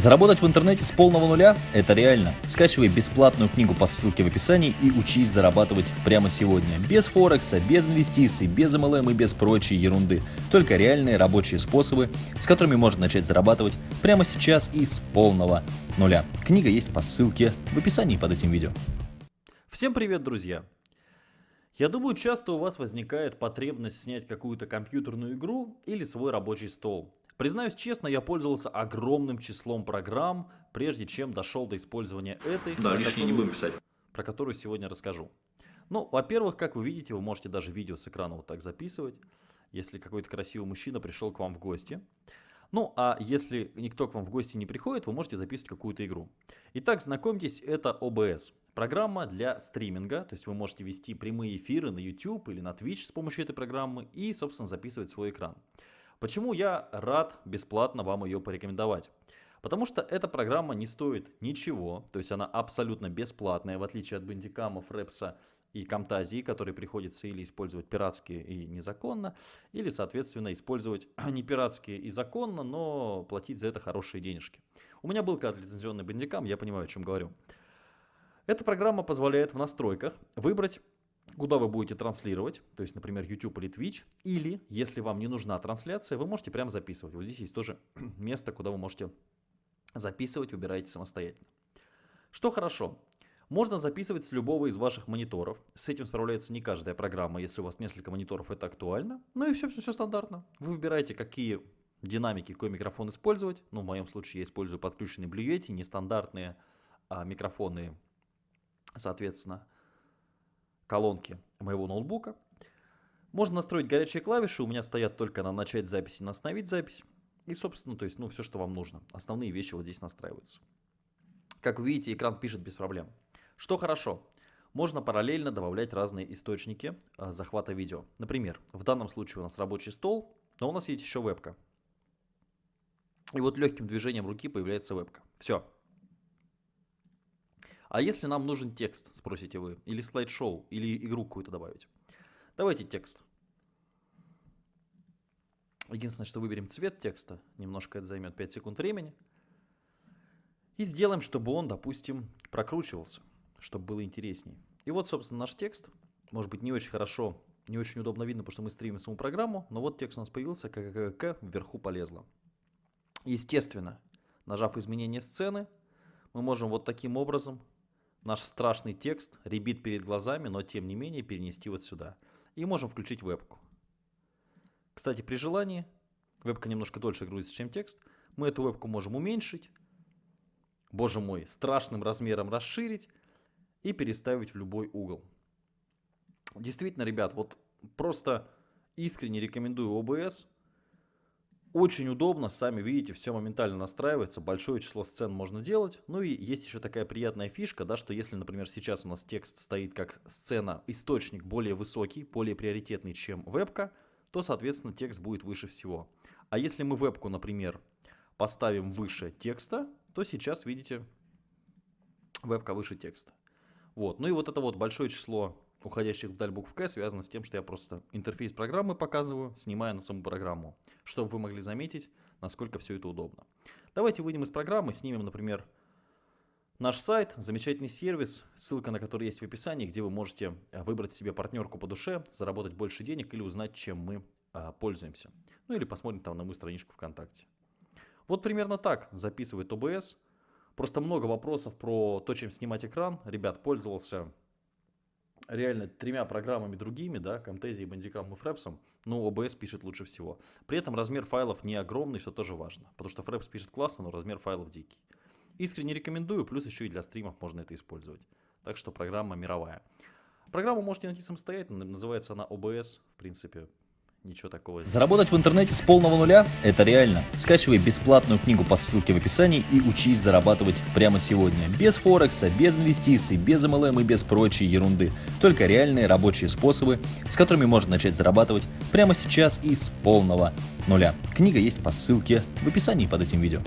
Заработать в интернете с полного нуля – это реально. Скачивай бесплатную книгу по ссылке в описании и учись зарабатывать прямо сегодня. Без Форекса, без инвестиций, без MLM и без прочей ерунды. Только реальные рабочие способы, с которыми можно начать зарабатывать прямо сейчас и с полного нуля. Книга есть по ссылке в описании под этим видео. Всем привет, друзья! Я думаю, часто у вас возникает потребность снять какую-то компьютерную игру или свой рабочий стол. Признаюсь честно, я пользовался огромным числом программ, прежде чем дошел до использования этой, да, лишнее не будем писать. про которую сегодня расскажу. Ну, во-первых, как вы видите, вы можете даже видео с экрана вот так записывать, если какой-то красивый мужчина пришел к вам в гости. Ну, а если никто к вам в гости не приходит, вы можете записывать какую-то игру. Итак, знакомьтесь, это OBS. Программа для стриминга, то есть вы можете вести прямые эфиры на YouTube или на Twitch с помощью этой программы и, собственно, записывать свой экран. Почему я рад бесплатно вам ее порекомендовать? Потому что эта программа не стоит ничего, то есть она абсолютно бесплатная, в отличие от бандикамов, репса и камтазии, которые приходится или использовать пиратские и незаконно, или, соответственно, использовать не пиратские и законно, но платить за это хорошие денежки. У меня был когда-то лицензионный бандикам, я понимаю, о чем говорю. Эта программа позволяет в настройках выбрать куда вы будете транслировать, то есть, например, YouTube или Twitch, или, если вам не нужна трансляция, вы можете прямо записывать. Вот здесь есть тоже место, куда вы можете записывать, выбираете самостоятельно. Что хорошо, можно записывать с любого из ваших мониторов. С этим справляется не каждая программа, если у вас несколько мониторов, это актуально. Ну и все, все, все стандартно. Вы выбираете, какие динамики, какой микрофон использовать. Ну, в моем случае я использую подключенный Blue Yeti, нестандартные а, микрофоны, соответственно, колонки моего ноутбука. Можно настроить горячие клавиши, у меня стоят только на начать запись и на остановить запись. И, собственно, то есть, ну, все, что вам нужно. Основные вещи вот здесь настраиваются. Как вы видите, экран пишет без проблем. Что хорошо, можно параллельно добавлять разные источники э, захвата видео. Например, в данном случае у нас рабочий стол, но у нас есть еще вебка. И вот легким движением руки появляется вебка. Все, а если нам нужен текст, спросите вы, или слайд-шоу, или игру какую-то добавить? Давайте текст. Единственное, что выберем цвет текста, немножко это займет 5 секунд времени. И сделаем, чтобы он, допустим, прокручивался, чтобы было интересней. И вот, собственно, наш текст. Может быть, не очень хорошо, не очень удобно видно, потому что мы стримим саму программу, но вот текст у нас появился, ККК вверху полезло. Естественно, нажав изменение сцены, мы можем вот таким образом наш страшный текст ребит перед глазами, но тем не менее перенести вот сюда. И можем включить вебку. Кстати, при желании, вебка немножко дольше грузится, чем текст, мы эту вебку можем уменьшить, боже мой, страшным размером расширить и переставить в любой угол. Действительно, ребят, вот просто искренне рекомендую OBS – очень удобно, сами видите, все моментально настраивается, большое число сцен можно делать. Ну и есть еще такая приятная фишка, да, что если, например, сейчас у нас текст стоит как сцена, источник более высокий, более приоритетный, чем вебка, то, соответственно, текст будет выше всего. А если мы вебку, например, поставим выше текста, то сейчас, видите, вебка выше текста. Вот. Ну и вот это вот большое число уходящих вдаль букв К связано с тем, что я просто интерфейс программы показываю, снимая на саму программу, чтобы вы могли заметить, насколько все это удобно. Давайте выйдем из программы, снимем, например, наш сайт, замечательный сервис, ссылка на который есть в описании, где вы можете э, выбрать себе партнерку по душе, заработать больше денег или узнать, чем мы а, пользуемся. Ну или посмотрим там на мою страничку ВКонтакте. Вот примерно так записывает OBS. Просто много вопросов про то, чем снимать экран. Ребят, пользовался реально тремя программами другими, да, Camtasia, Bandicam и Fraps, но OBS пишет лучше всего. При этом размер файлов не огромный, что тоже важно, потому что Fraps пишет классно, но размер файлов дикий. Искренне рекомендую, плюс еще и для стримов можно это использовать. Так что программа мировая. Программу можете найти самостоятельно, называется она OBS, в принципе, Ничего такого. Заработать в интернете с полного нуля – это реально. Скачивай бесплатную книгу по ссылке в описании и учись зарабатывать прямо сегодня. Без Форекса, без инвестиций, без MLM и без прочей ерунды. Только реальные рабочие способы, с которыми можно начать зарабатывать прямо сейчас и с полного нуля. Книга есть по ссылке в описании под этим видео.